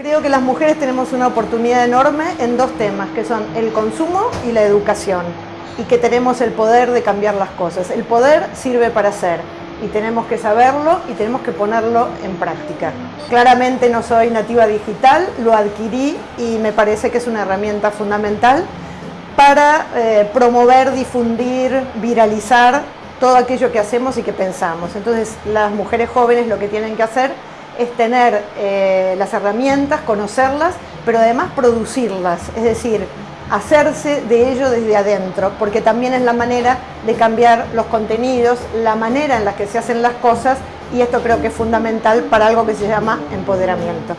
Creo que las mujeres tenemos una oportunidad enorme en dos temas, que son el consumo y la educación, y que tenemos el poder de cambiar las cosas. El poder sirve para hacer, y tenemos que saberlo y tenemos que ponerlo en práctica. Claramente no soy nativa digital, lo adquirí y me parece que es una herramienta fundamental para eh, promover, difundir, viralizar todo aquello que hacemos y que pensamos. Entonces las mujeres jóvenes lo que tienen que hacer es tener eh, las herramientas, conocerlas, pero además producirlas, es decir, hacerse de ello desde adentro, porque también es la manera de cambiar los contenidos, la manera en la que se hacen las cosas, y esto creo que es fundamental para algo que se llama empoderamiento.